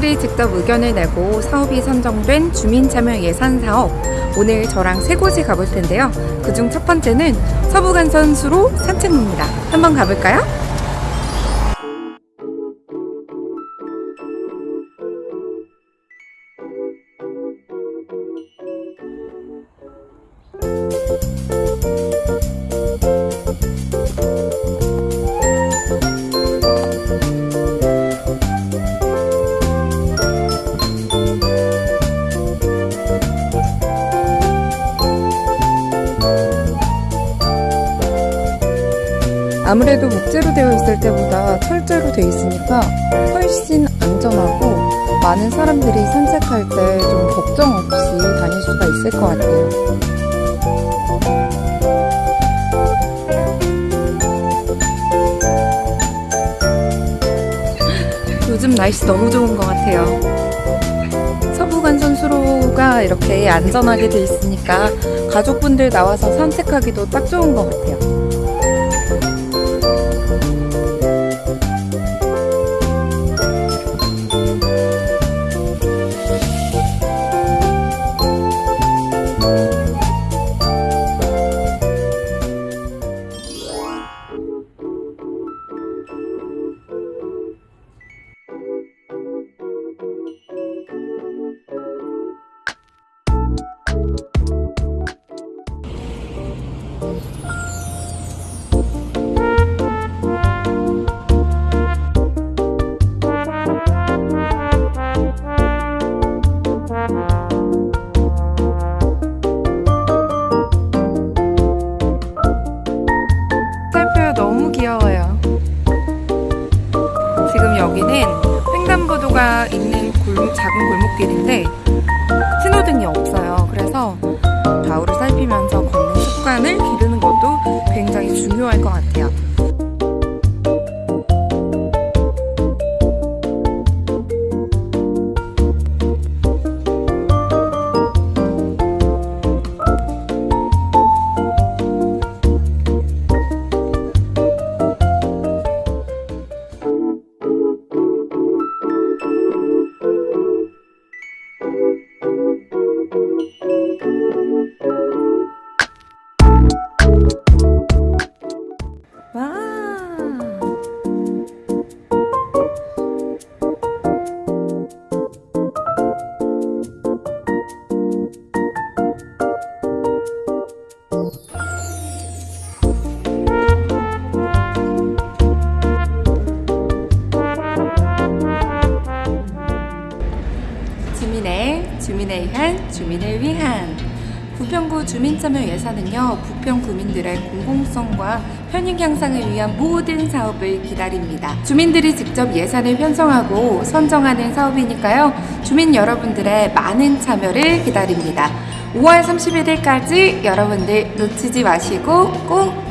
주민들이 직접 의견을 내고 사업이 선정된 주민참여 예산 사업. 오늘 저랑 세 곳에 가볼 텐데요. 그중 첫 번째는 서부간선 수로 산책로입니다. 한번 가볼까요? 아무래도 목재로 되어 있을 때보다 철제로 되어 있으니까 훨씬 안전하고 많은 사람들이 산책할 때 좀 걱정 없이 다닐 수가 있을 것 같아요. 요즘 날씨 너무 좋은 것 같아요. 서부간선 수로가 이렇게 안전하게 돼 있으니까 가족분들 나와서 산책하기도 딱 좋은 것 같아요. 지금 여기는 횡단보도가 있는 골- 작은 골목길인데 신호등이 없어요. 그래서 좌우를 살피면서 걷는 습관을 기르는 것도 굉장히 중요할 것 같아요. 주민의 주민을 위한 주민을 위한 부평구 주민참여 예산은요 부평 구민들의 공공성과 편익 향상을 위한 모든 사업을 기다립니다. 주민들이 직접 예산을 편성하고 선정하는 사업이니까요 주민 여러분들의 많은 참여를 기다립니다. 5월 31일까지 여러분들 놓치지 마시고 꼭